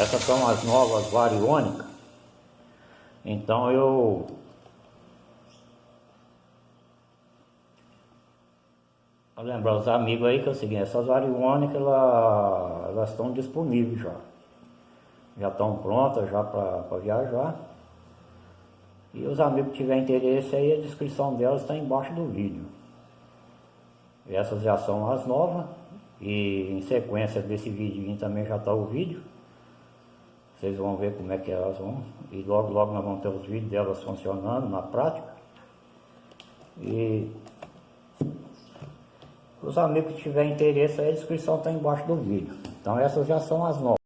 Essas são as novas variônicas. Então eu Vou lembrar os amigos aí que é o seguinte, essas variônicas elas, elas estão disponíveis já. Já estão prontas já para viajar. E os amigos que tiverem interesse aí, a descrição delas está embaixo do vídeo. Essas já são as novas. E em sequência desse vídeo também já está o vídeo. Vocês vão ver como é que elas vão. E logo, logo nós vamos ter os vídeos delas funcionando na prática. E os amigos que tiverem interesse, a descrição está embaixo do vídeo. Então essas já são as novas.